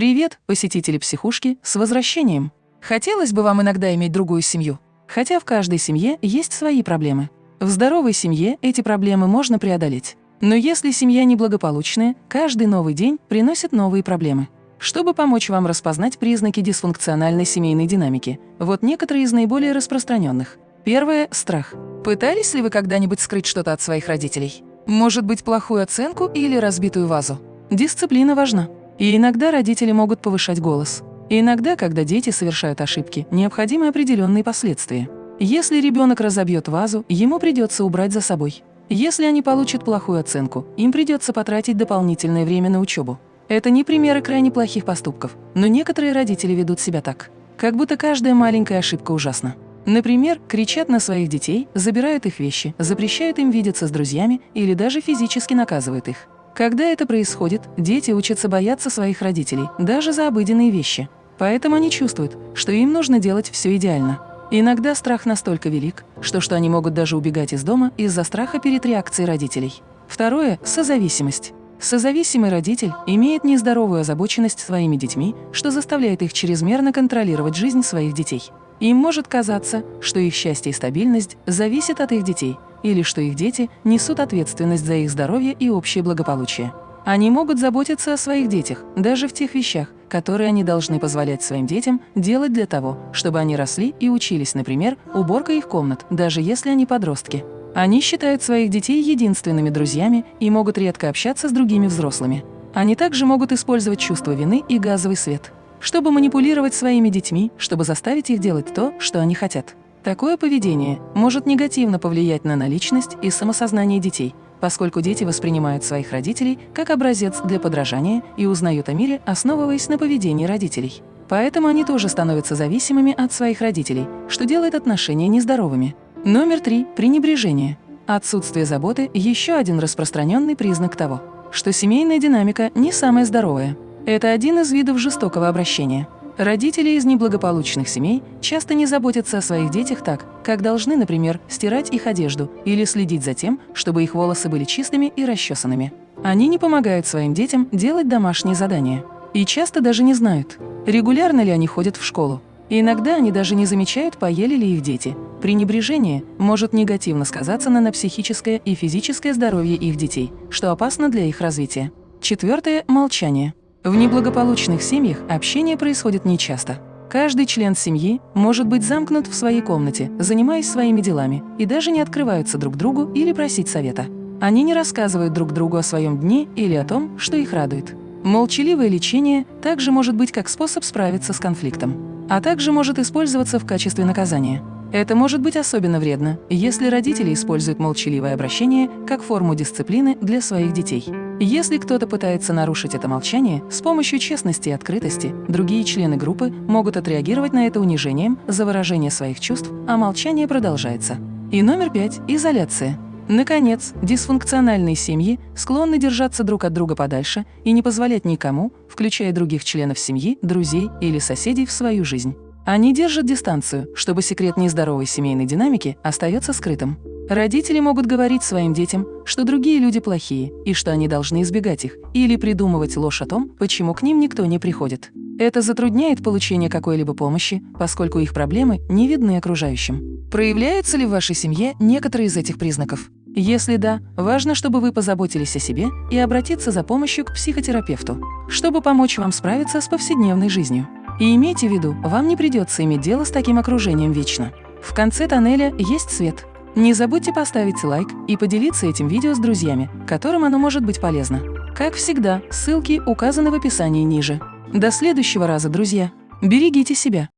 Привет, посетители психушки, с возвращением! Хотелось бы вам иногда иметь другую семью, хотя в каждой семье есть свои проблемы. В здоровой семье эти проблемы можно преодолеть. Но если семья неблагополучная, каждый новый день приносит новые проблемы. Чтобы помочь вам распознать признаки дисфункциональной семейной динамики, вот некоторые из наиболее распространенных. Первое – страх. Пытались ли вы когда-нибудь скрыть что-то от своих родителей? Может быть, плохую оценку или разбитую вазу? Дисциплина важна. И иногда родители могут повышать голос. И иногда, когда дети совершают ошибки, необходимы определенные последствия. Если ребенок разобьет вазу, ему придется убрать за собой. Если они получат плохую оценку, им придется потратить дополнительное время на учебу. Это не примеры крайне плохих поступков, но некоторые родители ведут себя так, как будто каждая маленькая ошибка ужасна. Например, кричат на своих детей, забирают их вещи, запрещают им видеться с друзьями или даже физически наказывают их. Когда это происходит, дети учатся бояться своих родителей, даже за обыденные вещи. Поэтому они чувствуют, что им нужно делать все идеально. Иногда страх настолько велик, что, что они могут даже убегать из дома из-за страха перед реакцией родителей. Второе – созависимость. Созависимый родитель имеет нездоровую озабоченность своими детьми, что заставляет их чрезмерно контролировать жизнь своих детей. Им может казаться, что их счастье и стабильность зависят от их детей – или что их дети несут ответственность за их здоровье и общее благополучие. Они могут заботиться о своих детях, даже в тех вещах, которые они должны позволять своим детям делать для того, чтобы они росли и учились, например, уборка их комнат, даже если они подростки. Они считают своих детей единственными друзьями и могут редко общаться с другими взрослыми. Они также могут использовать чувство вины и газовый свет, чтобы манипулировать своими детьми, чтобы заставить их делать то, что они хотят. Такое поведение может негативно повлиять на наличность и самосознание детей, поскольку дети воспринимают своих родителей как образец для подражания и узнают о мире, основываясь на поведении родителей. Поэтому они тоже становятся зависимыми от своих родителей, что делает отношения нездоровыми. Номер три – пренебрежение. Отсутствие заботы – еще один распространенный признак того, что семейная динамика не самая здоровая. Это один из видов жестокого обращения – Родители из неблагополучных семей часто не заботятся о своих детях так, как должны, например, стирать их одежду или следить за тем, чтобы их волосы были чистыми и расчесанными. Они не помогают своим детям делать домашние задания. И часто даже не знают, регулярно ли они ходят в школу. Иногда они даже не замечают, поели ли их дети. Пренебрежение может негативно сказаться на, на психическое и физическое здоровье их детей, что опасно для их развития. Четвертое – молчание. В неблагополучных семьях общение происходит нечасто. Каждый член семьи может быть замкнут в своей комнате, занимаясь своими делами, и даже не открываются друг другу или просить совета. Они не рассказывают друг другу о своем дне или о том, что их радует. Молчаливое лечение также может быть как способ справиться с конфликтом, а также может использоваться в качестве наказания. Это может быть особенно вредно, если родители используют молчаливое обращение как форму дисциплины для своих детей. Если кто-то пытается нарушить это молчание, с помощью честности и открытости другие члены группы могут отреагировать на это унижением за выражение своих чувств, а молчание продолжается. И номер пять – изоляция. Наконец, дисфункциональные семьи склонны держаться друг от друга подальше и не позволять никому, включая других членов семьи, друзей или соседей, в свою жизнь. Они держат дистанцию, чтобы секрет нездоровой семейной динамики остается скрытым. Родители могут говорить своим детям, что другие люди плохие и что они должны избегать их, или придумывать ложь о том, почему к ним никто не приходит. Это затрудняет получение какой-либо помощи, поскольку их проблемы не видны окружающим. Проявляются ли в вашей семье некоторые из этих признаков? Если да, важно, чтобы вы позаботились о себе и обратиться за помощью к психотерапевту, чтобы помочь вам справиться с повседневной жизнью. И имейте в виду, вам не придется иметь дело с таким окружением вечно. В конце тоннеля есть свет. Не забудьте поставить лайк и поделиться этим видео с друзьями, которым оно может быть полезно. Как всегда, ссылки указаны в описании ниже. До следующего раза, друзья! Берегите себя!